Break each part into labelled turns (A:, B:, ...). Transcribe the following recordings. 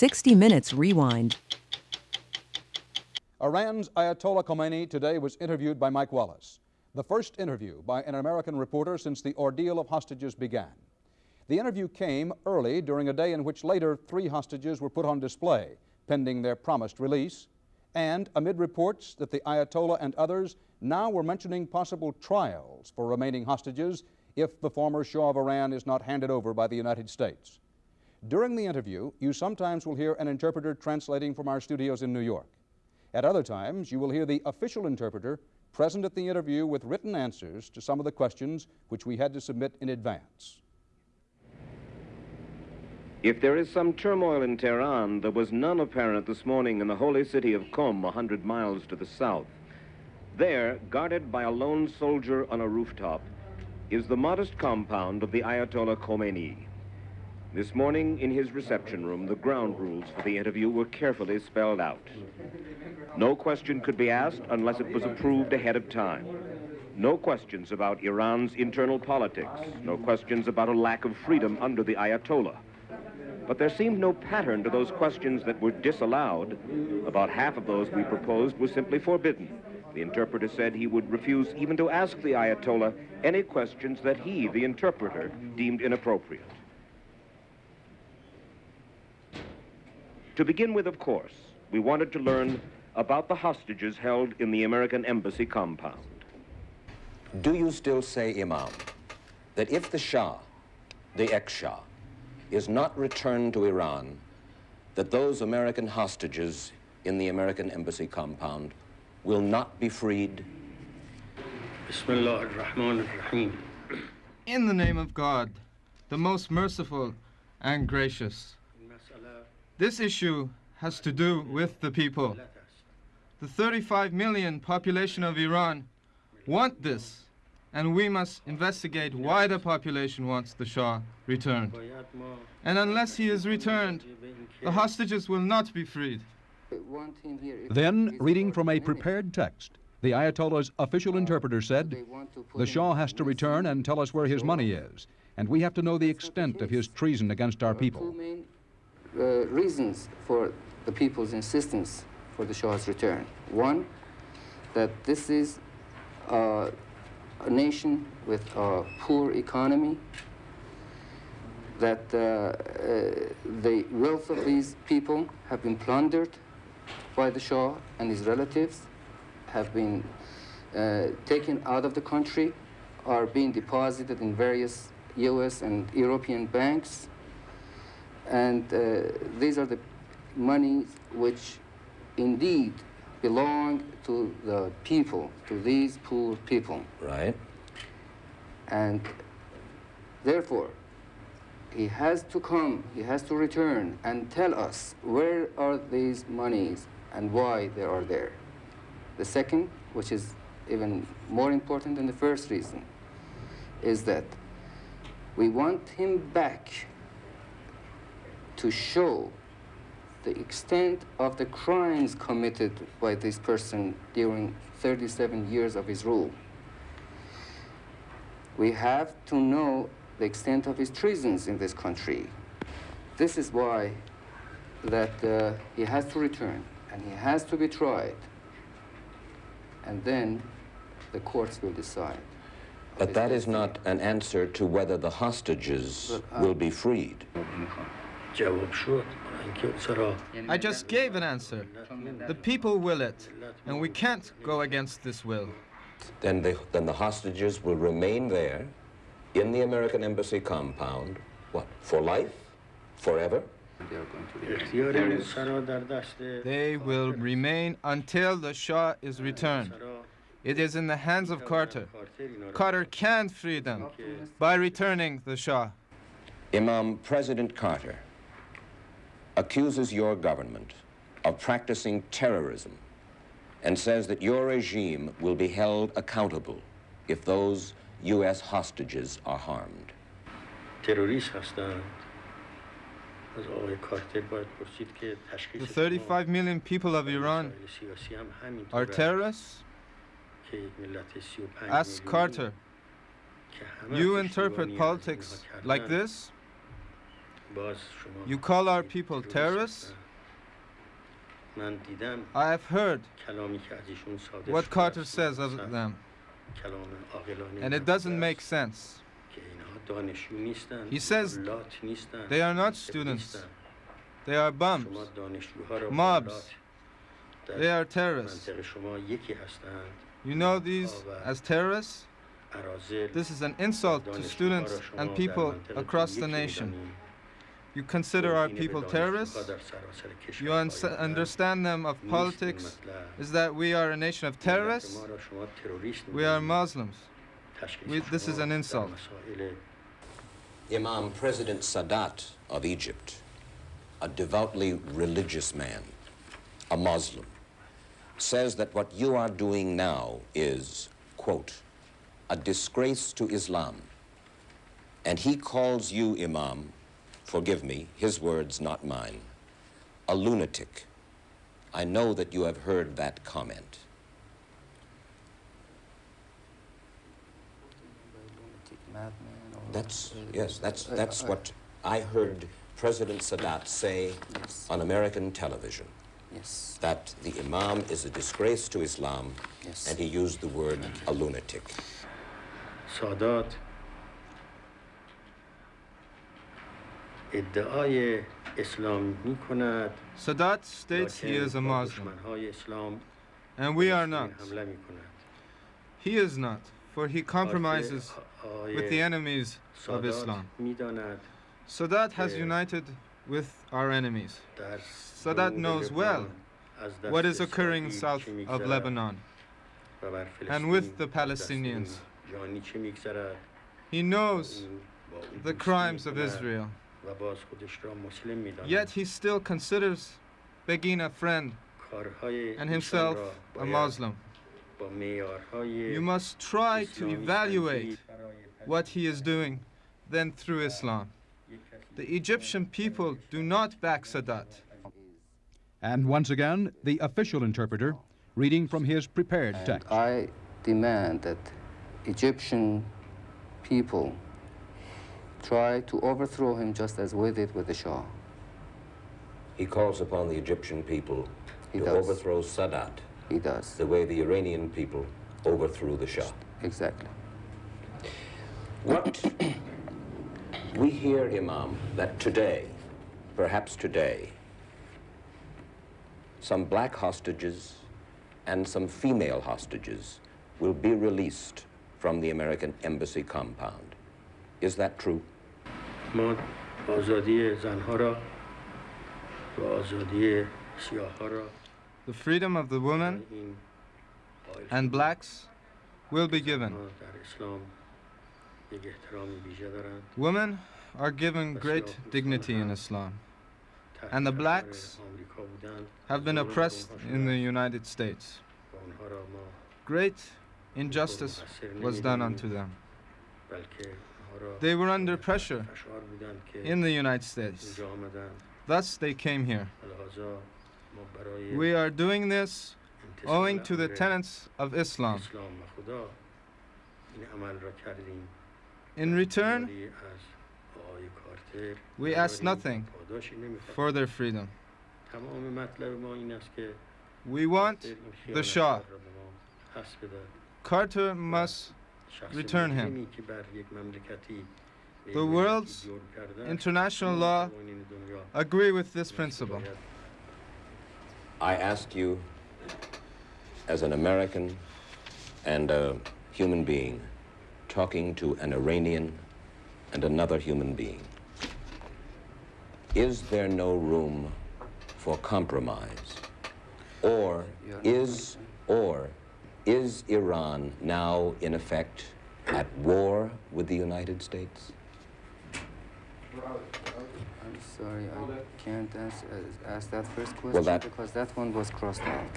A: 60 Minutes Rewind.
B: Iran's Ayatollah Khomeini today was interviewed by Mike Wallace, the first interview by an American reporter since the ordeal of hostages began. The interview came early during a day in which later three hostages were put on display, pending their promised release, and amid reports that the Ayatollah and others now were mentioning possible trials for remaining hostages if the former Shah of Iran is not handed over by the United States. During the interview, you sometimes will hear an interpreter translating from our studios in New York. At other times, you will hear the official interpreter present at the interview with written answers to some of the questions which we had to submit in advance.
C: If there is some turmoil in Tehran, there was none apparent this morning in the holy city of Qom, a hundred miles to the south. There, guarded by a lone soldier on a rooftop, is the modest compound of the Ayatollah Khomeini. This morning, in his reception room, the ground rules for the interview were carefully spelled out. No question could be asked unless it was approved ahead of time. No questions about Iran's internal politics. No questions about a lack of freedom under the Ayatollah. But there seemed no pattern to those questions that were disallowed. About half of those we proposed were simply forbidden. The interpreter said he would refuse even to ask the Ayatollah any questions that he, the interpreter, deemed inappropriate. To begin with, of course, we wanted to learn about the hostages held in the American Embassy compound.
D: Do you still say, Imam, that if the Shah, the ex-Shah, is not returned to Iran, that those American hostages in the American Embassy compound will not be freed?
E: In the name of God, the most merciful and gracious. This issue has to do with the people. The 35 million population of Iran want this, and we must investigate why the population wants the Shah returned. And unless he is returned, the hostages will not be freed.
B: Then, reading from a prepared text, the Ayatollah's official interpreter said, The Shah has to return and tell us where his money is, and we have to know the extent of his treason against our people
F: uh, reasons for the people's insistence for the Shah's return. One, that this is uh, a nation with a poor economy, that uh, uh, the wealth of these people have been plundered by the Shah and his relatives, have been uh, taken out of the country, are being deposited in various U.S. and European banks, and uh, these are the monies which indeed belong to the people, to these poor people.
D: Right.
F: And therefore, he has to come, he has to return and tell us where are these monies and why they are there. The second, which is even more important than the first reason, is that we want him back to show the extent of the crimes committed by this person during 37 years of his rule. We have to know the extent of his treasons in this country. This is why that uh, he has to return and he has to be tried. And then the courts will decide.
D: But that is not an answer to whether the hostages but, uh, will be freed.
E: I just gave an answer. The people will it, and we can't go against this will.
D: Then the, then the hostages will remain there in the American Embassy compound, what, for life? Forever?
E: They will remain until the Shah is returned. It is in the hands of Carter. Carter can free them by returning the Shah.
D: Imam, President Carter accuses your government of practicing terrorism and says that your regime will be held accountable if those U.S. hostages are harmed.
E: The 35 million people of Iran are terrorists? Ask Carter. You interpret politics like this? You call our people terrorists? I have heard what Carter says of them, and it doesn't make sense. He says they are not students, they are bums, mobs, they are terrorists. You know these as terrorists? This is an insult to students and people across the nation. You consider our people terrorists? You understand them of politics? Is that we are a nation of terrorists? We are Muslims. We, this is an insult.
D: Imam President Sadat of Egypt, a devoutly religious man, a Muslim, says that what you are doing now is, quote, a disgrace to Islam. And he calls you, Imam, forgive me, his words, not mine, a lunatic. I know that you have heard that comment. That's, yes, that's, that's what I heard President Sadat say
F: yes.
D: on American television.
F: Yes.
D: That the Imam is a disgrace to Islam,
F: yes.
D: and he used the word a lunatic.
A: Sadat
E: Sadat states he is a Muslim, and we are not. He is not, for he compromises with the enemies of Islam. Sadat has united with our enemies. Sadat knows well what is occurring south of Lebanon and with the Palestinians. He knows the crimes of Israel. Yet he still considers Begin a friend and himself a Muslim. You must try to evaluate what he is doing then through Islam. The Egyptian people do not back Sadat.
B: And once again, the official interpreter reading from his prepared text.
F: And I demand that Egyptian people try to overthrow him just as we did with the Shah.
D: He calls upon the Egyptian people
F: He
D: to
F: does.
D: overthrow Sadat
F: He does.
D: the way the Iranian people overthrew the Shah.
F: Exactly.
D: What we hear, Imam, that today, perhaps today, some black hostages and some female hostages will be released from the American embassy compound. Is that true?
A: ما آزادی زنها را و آزادی سیاه‌ها را
E: The freedom of the women
A: این قائل
E: and
A: شدیم.
E: blacks will be given.
A: زنها در اسلام یک احترام ویژه دارند
E: Women are given great dignity in Islam,
A: تحت
E: And the
A: کشور
E: blacks
A: آمریکا بودند
E: have been
A: ظلم به
E: oppressed
A: اونها
E: in the
A: شده
E: United States.
A: و اونها را ما
E: Great injustice was done unto them.
A: بلکه اونها را
E: They were under pressure
A: فشار بودند که
E: in the United States. Thus they came here. We are doing this owing to the tenets of Islam. In return, we ask nothing for their freedom. We want the Shah. Carter must return him. The world's international law agree with this principle.
D: I ask you, as an American and a human being, talking to an Iranian and another human being, is there no room for compromise? Or is, or is Iran now, in effect, at war with the United States?
F: I'm sorry, I can't answer, uh, ask that first question
D: that-
F: because that one was crossed out.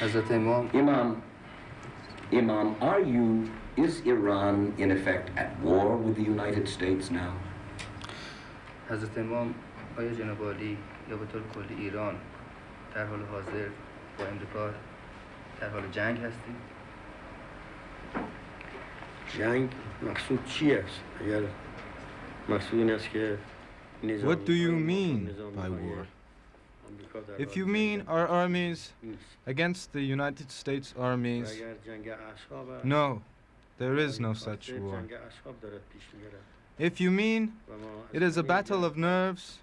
F: Hazrat Imam,
D: Imam, Imam, are you, is Iran, in effect, at war with the United States now?
F: حضرت امام آیا جناب عالی یا به طور کلی ایران در حال حاضر با امریکا در حال جنگ هستیم؟
A: جنگ مقصود چی است اگر
E: what do you mean by war? If you mean our armies against the United States armies, no, there is no such war. If you mean it is a battle of nerves,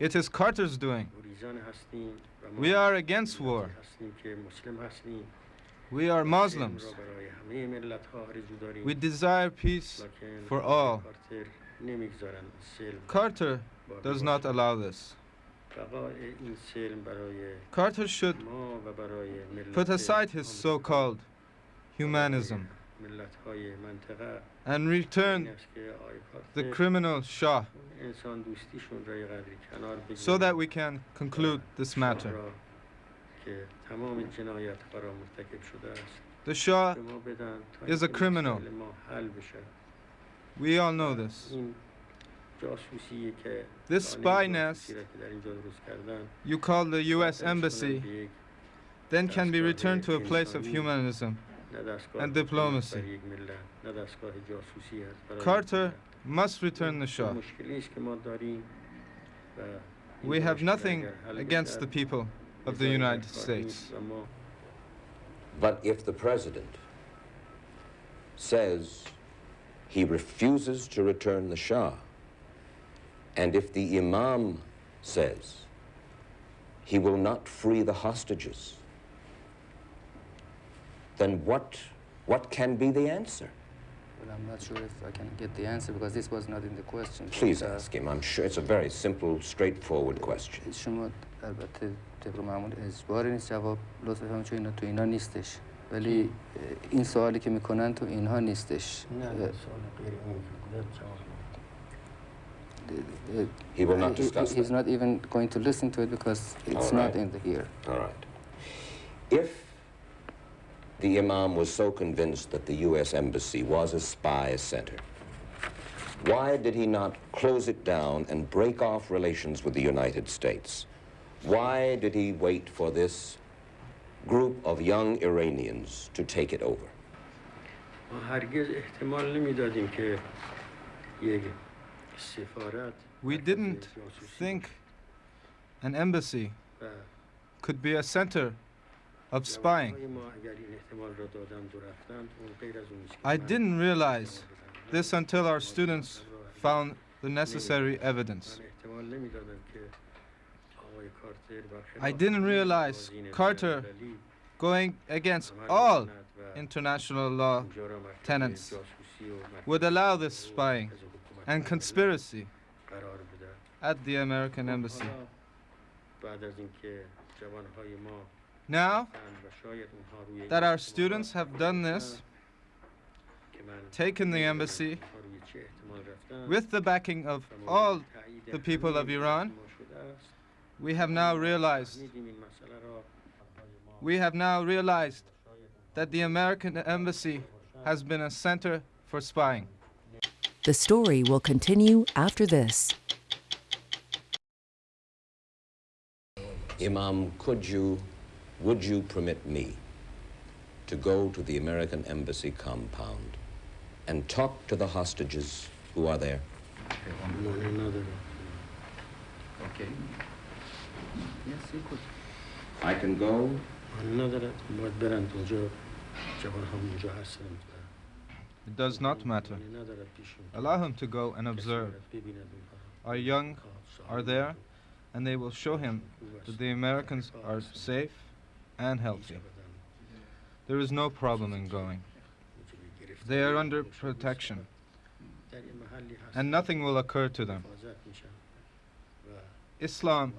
E: it is Carter's doing. We are against war. We are Muslims. We desire peace for all. Carter does not allow this. Carter should put aside his so-called humanism and return the criminal Shah so that we can conclude this matter. The Shah is a criminal. We all know this. This spy nest you call the US Embassy. then can be returned to a place of humanism and diplomacy. Carter must return the Shah. We have nothing against the people of the United States.
D: But if the president says he refuses to return the Shah, and if the Imam says he will not free the hostages, then what, what can be the answer?
F: Well, I'm not sure if I can get the answer because this was not in the question. but,
D: Please
F: uh,
D: ask him. I'm sure it's a very simple, straightforward question.
F: شما البته طبق معمول اجباری نیست جواب لطفا بفرمایید چون اینا تو اینا نیستش ولی اه، این سوالی که میکنن تو اینها نیستش
A: نه
F: اه،
A: نه سوال غیر این که بوده جواب
F: اه،
D: He will not
F: he-
D: discuss
F: He's
D: that.
F: not even going to listen to it because it's
D: All
F: not
D: right.
F: in the here.
D: All right. If the Imam was so convinced that the U.S. Embassy was a spy center, why did he not close it down and break off relations with the United States? Why did he wait for this group of young Iranians to take it over.
E: We didn't think an embassy could be a center of spying. I didn't realize this until our students found the necessary evidence. I didn't realize Carter going against all international law
A: tenets
E: would allow this spying and conspiracy at the American embassy. Now that our students have done this, taken the embassy with the backing of all the people of Iran, we have now realized we have now realized that the American embassy has been a center for spying.
G: The story will continue after this.
D: Imam, could you, would you permit me to go to the American embassy compound and talk to the hostages who are there?
F: Okay. Yes, you could.
D: I can go.
E: It does not matter. Allow him to go and observe. Our young are there, and they will show him that the Americans are safe and healthy. There is no problem in going. They are under protection, and nothing will occur to them. Islam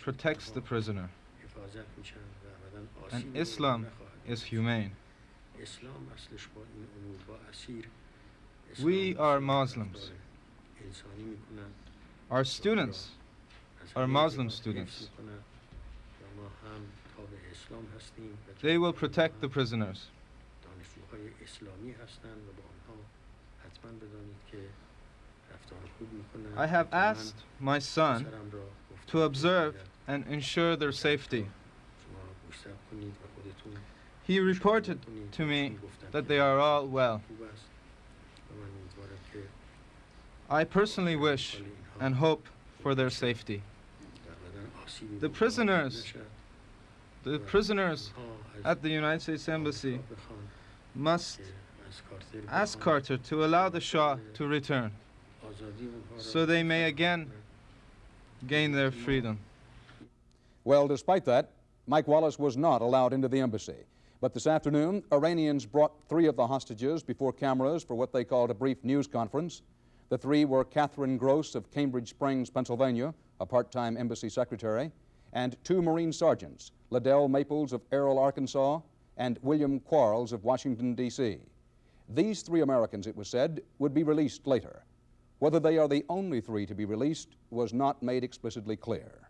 E: protects the prisoner. And Islam is humane. We are Muslims. Our students are Muslim students. They will protect the prisoners. I have asked my son to observe and ensure their safety. He reported to me that they are all well. I personally wish and hope for their safety. The prisoners, the prisoners at the United States Embassy must ask Carter to allow the Shah to return so they may again gain their freedom.
B: Well, despite that, Mike Wallace was not allowed into the embassy. But this afternoon, Iranians brought three of the hostages before cameras for what they called a brief news conference. The three were Catherine Gross of Cambridge Springs, Pennsylvania, a part time embassy secretary, and two Marine sergeants, Ladell Maples of Earle, Arkansas, and William Quarles of Washington, D.C. These three Americans, it was said, would be released later. Whether they are the only three to be released was not made explicitly clear.